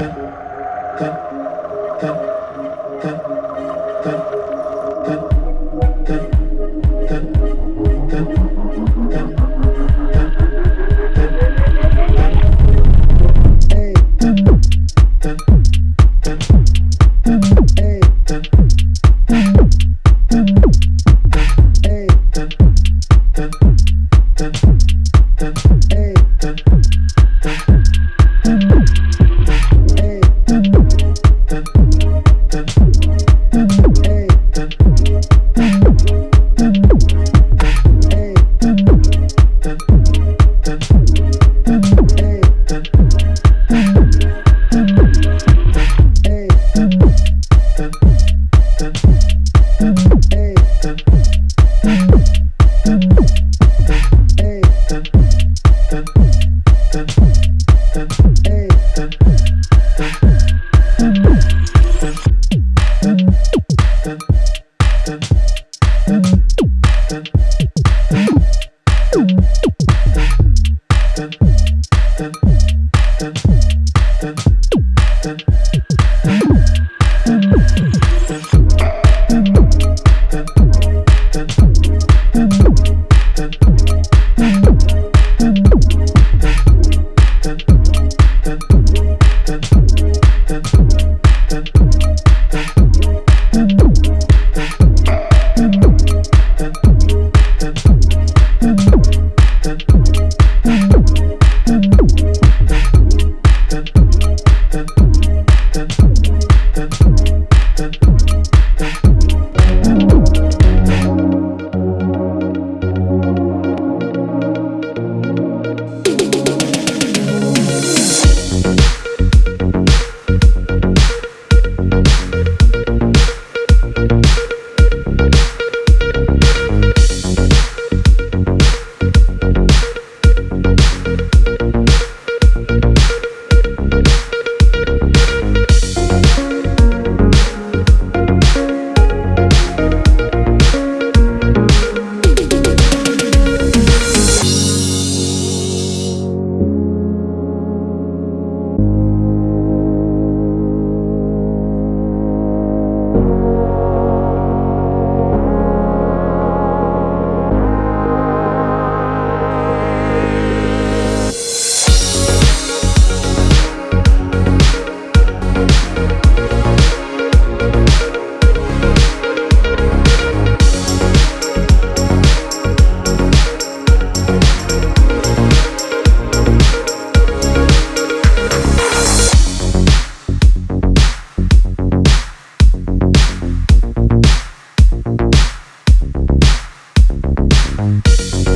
Thank you. Sound.